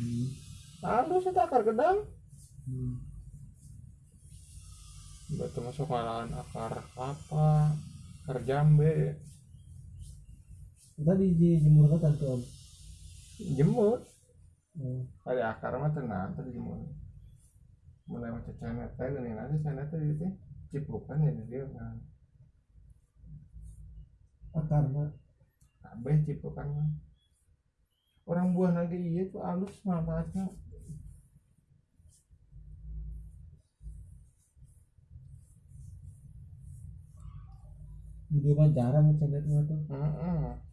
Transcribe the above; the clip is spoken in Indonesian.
hmm. halus itu akar gedang. Hmm. Batu masuk malahan akar kelapa akar jambe. Tadi di jemur kan tuh om? Jemur. Oh. ada akar mah tenang tadi jemur. Mulai macam canet teh ini nanti canet teh itu cipukan ya dia kan. Akarna kabeh cipukan mah orang buah lagi iya tuh halus manfaatnya video mah jarang channel mah tuh Heeh.